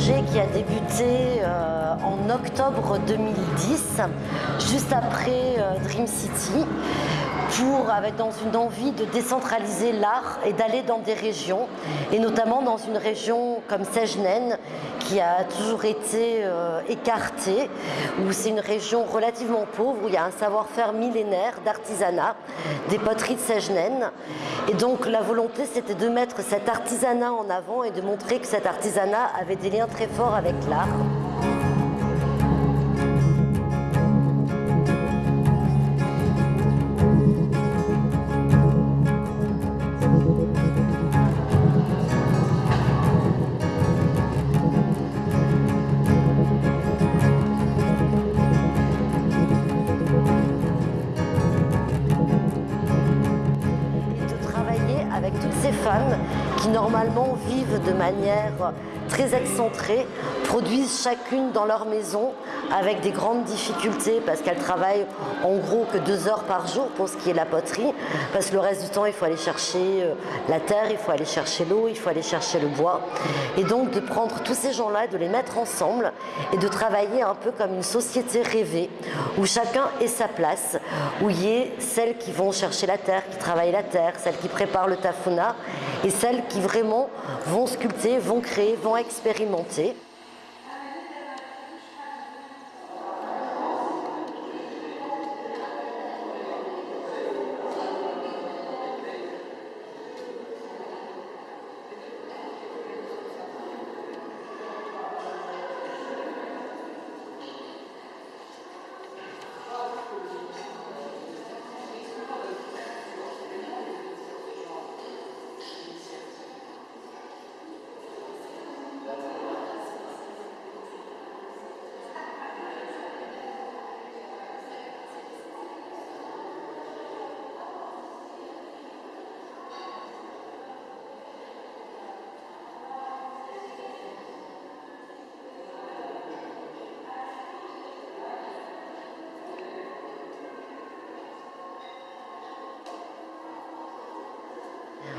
qui a débuté euh, en octobre 2010, juste après euh, Dream City, pour, avec dans une envie de décentraliser l'art et d'aller dans des régions, et notamment dans une région comme Sejnen, qui a toujours été euh, écartée, où c'est une région relativement pauvre, où il y a un savoir-faire millénaire d'artisanat, des poteries de Sejnen. Et donc la volonté, c'était de mettre cet artisanat en avant et de montrer que cet artisanat avait des liens très forts avec l'art. Qui normalement vivent de manière très excentrées, produisent chacune dans leur maison avec des grandes difficultés parce qu'elles travaillent en gros que deux heures par jour pour ce qui est la poterie, parce que le reste du temps il faut aller chercher euh, la terre, il faut aller chercher l'eau, il faut aller chercher le bois. Et donc de prendre tous ces gens-là, de les mettre ensemble et de travailler un peu comme une société rêvée où chacun ait sa place, où il y ait celles qui vont chercher la terre, qui travaillent la terre, celles qui préparent le tafuna et celles qui vraiment vont sculpter, vont créer, vont expérimenter.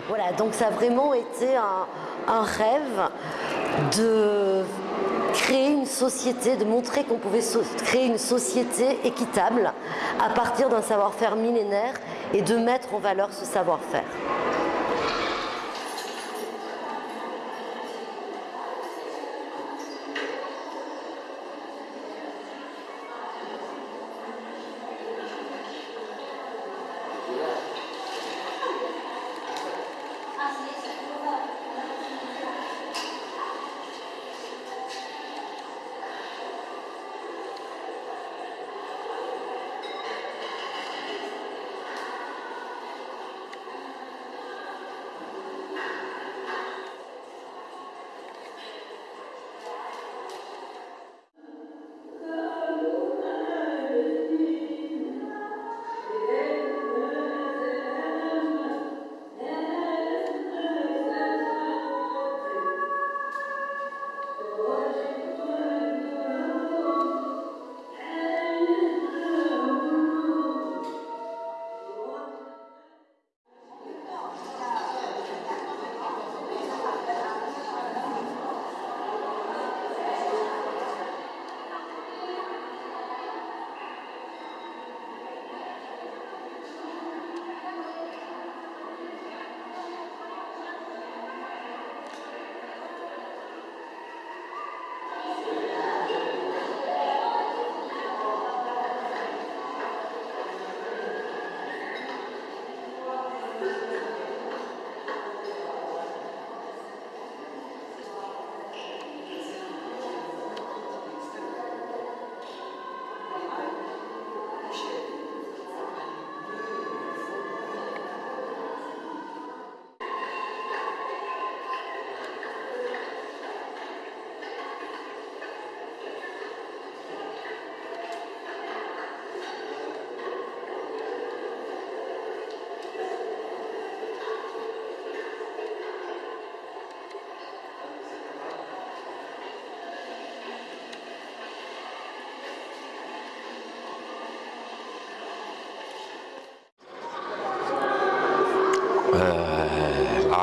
Voilà, donc ça a vraiment été un, rêve de créer une société, de montrer qu'on pouvait créer une société équitable à partir d'un savoir-faire millénaire et de mettre en valeur ce savoir-faire.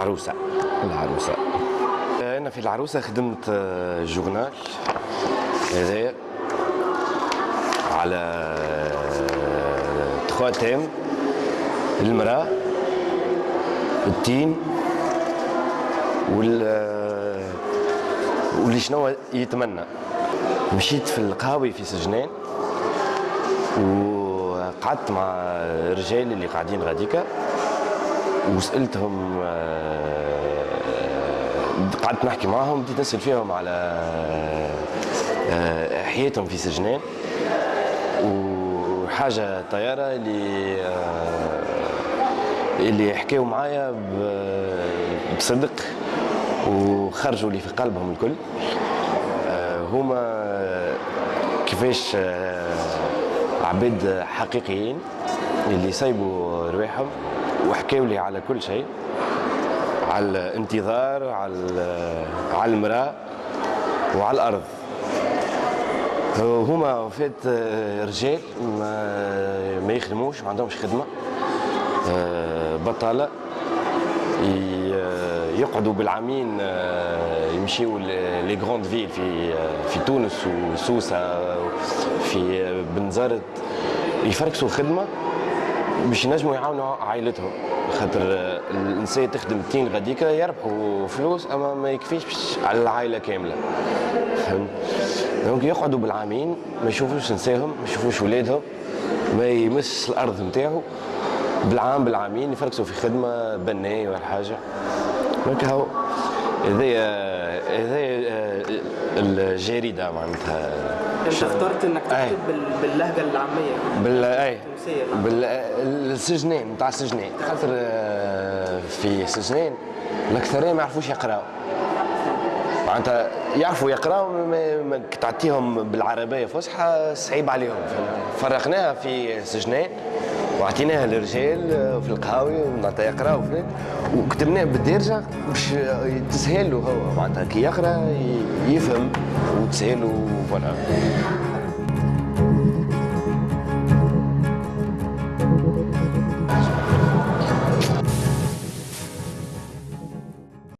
العروسة. العروسة. أنا في العروسة خدمت جورنال هذايا على تخوا تيم المرأة التين وال واللي شنو يتمنى. مشيت في القهاوي في سجنان وقعدت مع الرجال اللي قاعدين غاديكا. وسألتهم آه، قعدت نحكي معهم بديت نسأل فيهم على آه، حياتهم في سجنان وحاجة طيارة اللي آه، اللي حكاوا معايا بصدق وخرجوا لي في قلبهم الكل. هما كيفاش عباد حقيقيين اللي سايبوا رواحهم. وحكاوا لي على كل شيء. على الانتظار على على المرأة وعلى الأرض. هما فات رجال ما, ما يخدموش ما عندهمش خدمة. بطالة. يقعدوا بالعامين يمشيوا لي grandes villes في في تونس وسوسة في بنزرت. يفركسوا خدمه باش ينجموا يعاونوا عائلتهم خاطر الإنسان تخدم تين غاديكا يربحوا فلوس أما ما يكفيش على العائلة كاملة. فهمت؟ donc يقعدوا بالعامين ما يشوفوش نساهم ما يشوفوش ولادهم ما يمس الأرض نتاعو. بالعام بالعامين يفركسوا في خدمة بناي ولا حاجة. دونك هاو هذايا هذايا آه، الجريده معناتها. انت اخترت انك تكتب باللهجة العامية. بال أي. بالسجنين نتاع السجنين خاطر في سجنين. الاكثرين ما يعرفوش يقراوا معناتها يعرفوا يقراوا تعطيهم بالعربية فصحى صعيب عليهم. فرقناها في سجنين. واعطيناها للرجال آه، في القهاوي معناتها يقراوا وكتبناه بالدارجه باش تسهل له هو. معناتها كي يقرأ يفهم وتسهل له فوالا